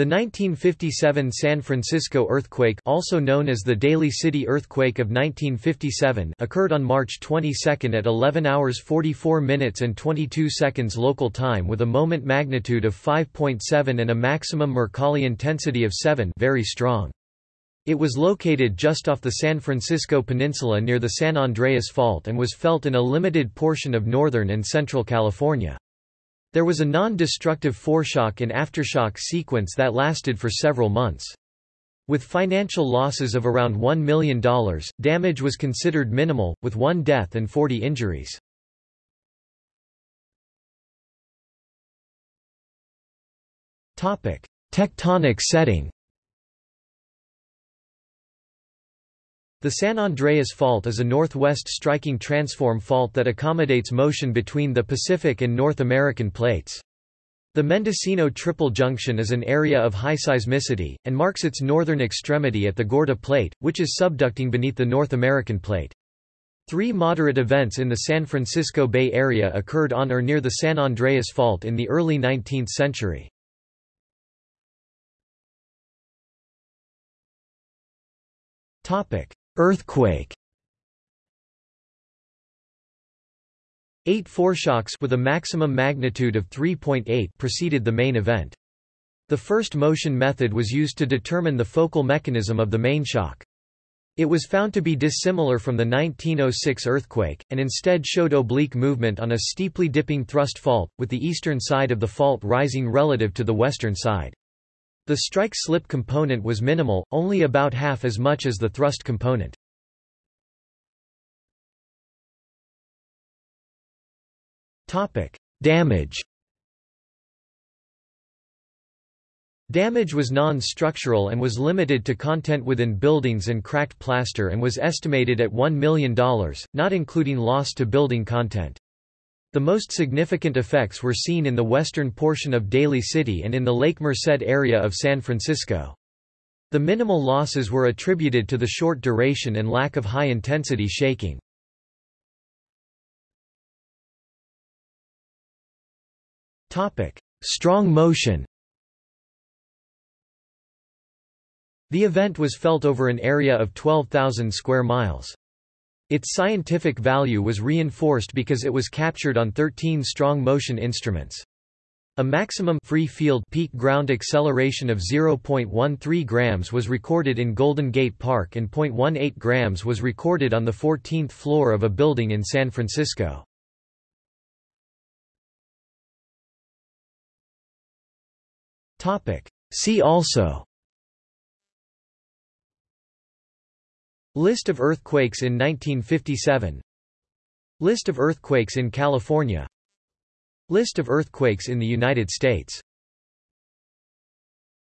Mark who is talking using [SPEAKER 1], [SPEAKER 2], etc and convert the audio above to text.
[SPEAKER 1] The 1957 San Francisco earthquake also known as the Daly City earthquake of 1957 occurred on March 22 at 11 hours 44 minutes and 22 seconds local time with a moment magnitude of 5.7 and a maximum Mercalli intensity of 7 very strong. It was located just off the San Francisco Peninsula near the San Andreas Fault and was felt in a limited portion of northern and central California. There was a non-destructive foreshock and aftershock sequence that lasted for several months. With financial losses of around $1 million, damage was considered minimal, with one death and 40 injuries. Tectonic setting The San Andreas Fault is a northwest striking transform fault that accommodates motion between the Pacific and North American plates. The Mendocino Triple Junction is an area of high seismicity, and marks its northern extremity at the Gorda Plate, which is subducting beneath the North American Plate. Three moderate events in the San Francisco Bay Area occurred on or near the San Andreas Fault in the early 19th century. Topic: Earthquake Eight foreshocks with a maximum magnitude of 3.8 preceded the main event. The first motion method was used to determine the focal mechanism of the main shock. It was found to be dissimilar from the 1906 earthquake, and instead showed oblique movement on a steeply dipping thrust fault, with the eastern side of the fault rising relative to the western side. The strike-slip component was minimal, only about half as much as the thrust component. Damage Damage was non-structural and was limited to content within buildings and cracked plaster and was estimated at $1 million, not including loss to building content. The most significant effects were seen in the western portion of Daly City and in the Lake Merced area of San Francisco. The minimal losses were attributed to the short duration and lack of high-intensity shaking. Strong motion The event was felt over an area of 12,000 square miles. Its scientific value was reinforced because it was captured on 13 strong motion instruments. A maximum free field peak ground acceleration of 0.13 grams was recorded in Golden Gate Park and 0.18 grams was recorded on the 14th floor of a building in San Francisco. See also List of earthquakes in 1957 List of earthquakes in California. List of earthquakes in the United States